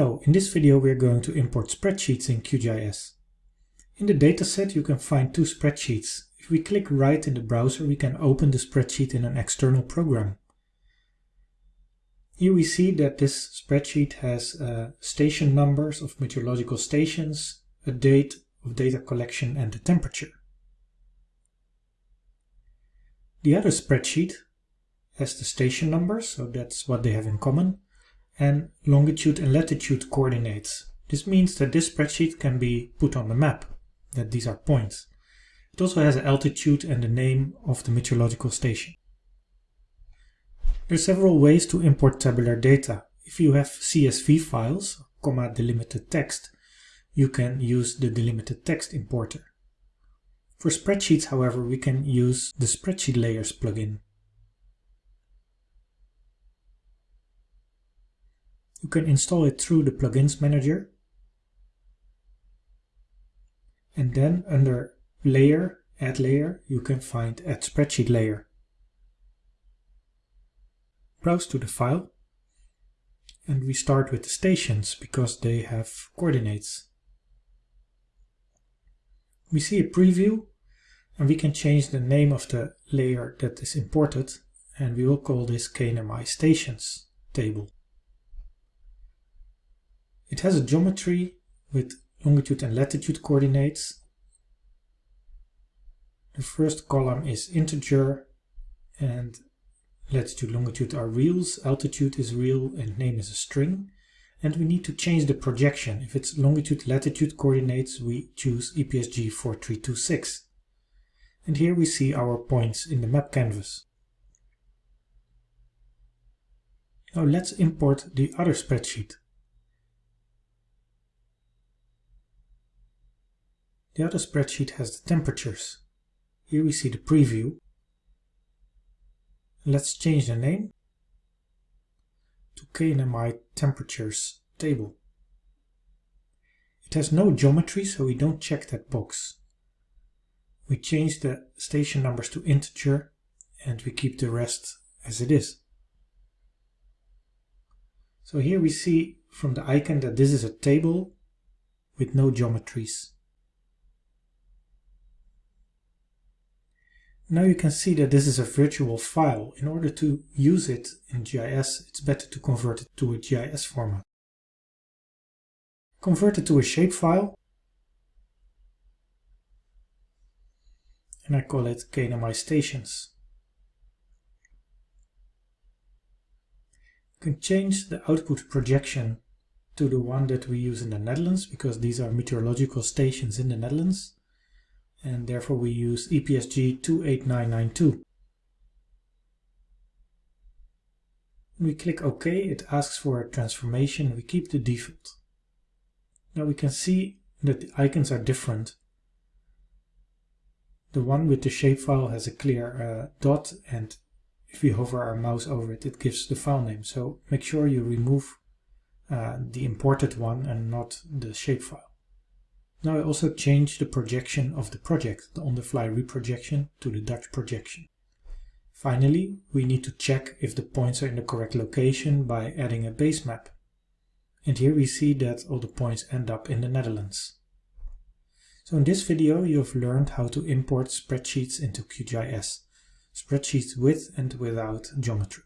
Hello, in this video we are going to import spreadsheets in QGIS. In the dataset you can find two spreadsheets. If we click right in the browser we can open the spreadsheet in an external program. Here we see that this spreadsheet has uh, station numbers of meteorological stations, a date of data collection and the temperature. The other spreadsheet has the station numbers, so that's what they have in common, and longitude and latitude coordinates. This means that this spreadsheet can be put on the map, that these are points. It also has an altitude and the name of the meteorological station. There are several ways to import tabular data. If you have CSV files, comma delimited text, you can use the delimited text importer. For spreadsheets, however, we can use the Spreadsheet Layers plugin. You can install it through the Plugins Manager. And then under Layer, Add Layer, you can find Add Spreadsheet Layer. Browse to the file. And we start with the stations because they have coordinates. We see a preview and we can change the name of the layer that is imported and we will call this KNMI stations table. It has a geometry with longitude and latitude coordinates. The first column is integer and latitude longitude are reals, altitude is real and name is a string. And we need to change the projection. If it's longitude latitude coordinates, we choose EPSG 4326. And here we see our points in the map canvas. Now let's import the other spreadsheet. The other spreadsheet has the temperatures. Here we see the preview. Let's change the name to KNMI temperatures table. It has no geometry, so we don't check that box. We change the station numbers to integer and we keep the rest as it is. So here we see from the icon that this is a table with no geometries. Now you can see that this is a virtual file. In order to use it in GIS, it's better to convert it to a GIS format. Convert it to a shapefile. And I call it KNMI stations. You can change the output projection to the one that we use in the Netherlands because these are meteorological stations in the Netherlands and therefore we use EPSG 28992. When we click OK, it asks for a transformation. We keep the default. Now we can see that the icons are different. The one with the shapefile has a clear uh, dot and if we hover our mouse over it, it gives the file name. So make sure you remove uh, the imported one and not the shapefile. Now I also change the projection of the project, the on-the-fly reprojection to the Dutch projection. Finally, we need to check if the points are in the correct location by adding a base map. And here we see that all the points end up in the Netherlands. So in this video you have learned how to import spreadsheets into QGIS, spreadsheets with and without geometry.